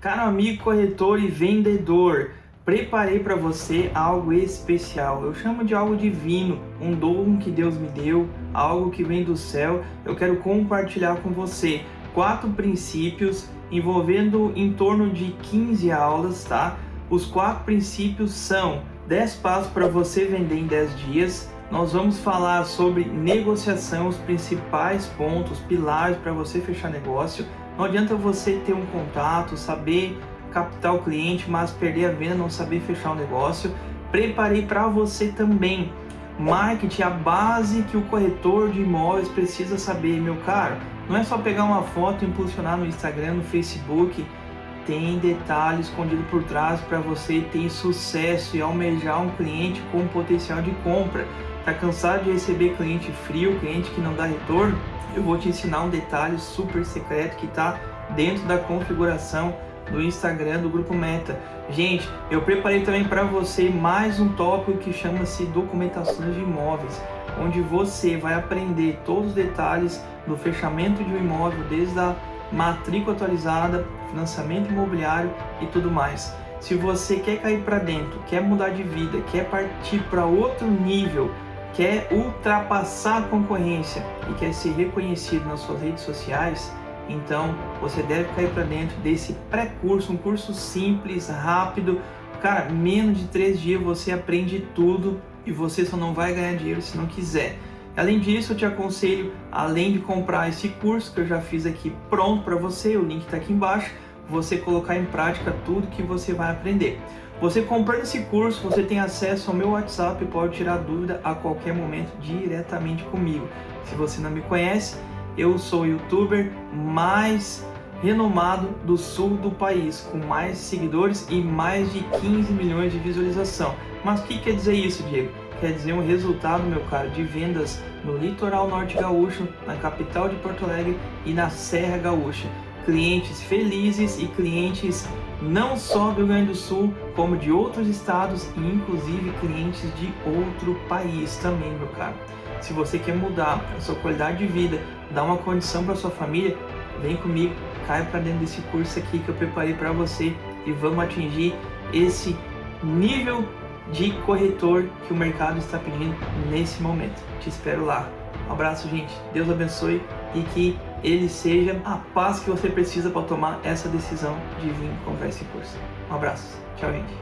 Caro amigo corretor e vendedor, preparei para você algo especial. Eu chamo de algo divino, um dom que Deus me deu, algo que vem do céu. Eu quero compartilhar com você quatro princípios envolvendo em torno de 15 aulas, tá? Os quatro princípios são 10 passos para você vender em 10 dias. Nós vamos falar sobre negociação, os principais pontos, pilares para você fechar negócio. Não adianta você ter um contato, saber captar o cliente, mas perder a venda, não saber fechar o negócio. Preparei para você também marketing, a base que o corretor de imóveis precisa saber, meu caro. Não é só pegar uma foto e impulsionar no Instagram, no Facebook. Tem detalhe escondido por trás para você ter sucesso e almejar um cliente com potencial de compra. Tá cansado de receber cliente frio, cliente que não dá retorno? eu vou te ensinar um detalhe super secreto que está dentro da configuração do Instagram do Grupo Meta. Gente, eu preparei também para você mais um tópico que chama-se documentações de imóveis, onde você vai aprender todos os detalhes do fechamento de um imóvel, desde a matrícula atualizada, financiamento imobiliário e tudo mais. Se você quer cair para dentro, quer mudar de vida, quer partir para outro nível, quer ultrapassar a concorrência e quer ser reconhecido nas suas redes sociais, então você deve cair para dentro desse pré-curso, um curso simples, rápido. Cara, menos de três dias você aprende tudo e você só não vai ganhar dinheiro se não quiser. Além disso, eu te aconselho, além de comprar esse curso que eu já fiz aqui pronto para você, o link está aqui embaixo, você colocar em prática tudo que você vai aprender. Você comprando esse curso, você tem acesso ao meu WhatsApp e pode tirar dúvida a qualquer momento diretamente comigo. Se você não me conhece, eu sou o youtuber mais renomado do sul do país, com mais seguidores e mais de 15 milhões de visualização. Mas o que quer dizer isso, Diego? Quer dizer um resultado, meu caro, de vendas no litoral norte gaúcho, na capital de Porto Alegre e na Serra Gaúcha clientes felizes e clientes não só do Rio Grande do Sul, como de outros estados e inclusive clientes de outro país também, meu caro. Se você quer mudar a sua qualidade de vida, dar uma condição para sua família, vem comigo, cai para dentro desse curso aqui que eu preparei para você e vamos atingir esse nível de corretor que o mercado está pedindo nesse momento. Te espero lá. Um abraço, gente. Deus abençoe e que ele seja a paz que você precisa para tomar essa decisão de vir comprar esse curso. Um abraço. Tchau, gente.